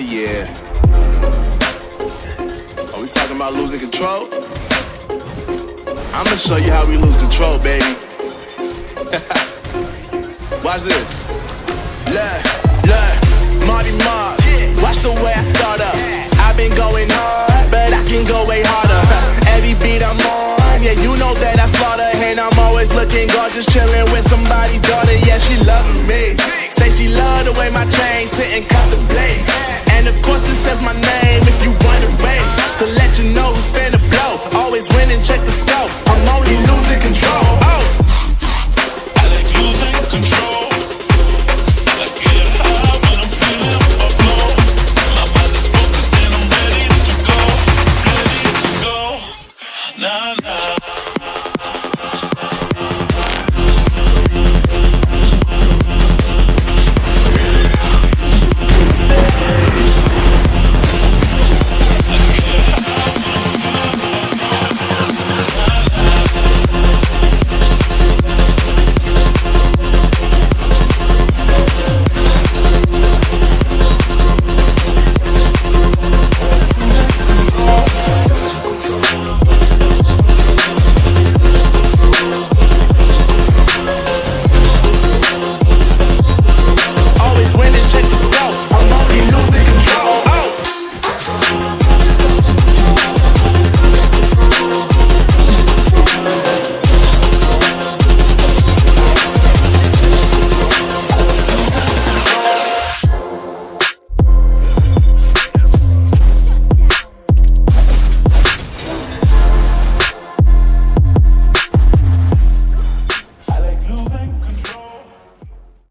yeah. Are we talking about losing control? I'ma show you how we lose control, baby. Watch this. Look, look, Marty Mark. Watch the way I start up. I've been going hard, but I can go way harder. Every beat I'm on, yeah, you know that I slaughter. And I'm always looking gorgeous, chilling with somebody, daughter. Yeah, she loving me. Say she love the way my chain sitting, cut the. And of course, it says my name if you wondering. To let you know who's finna blow. Always winning, check the scope. I'm only losing control.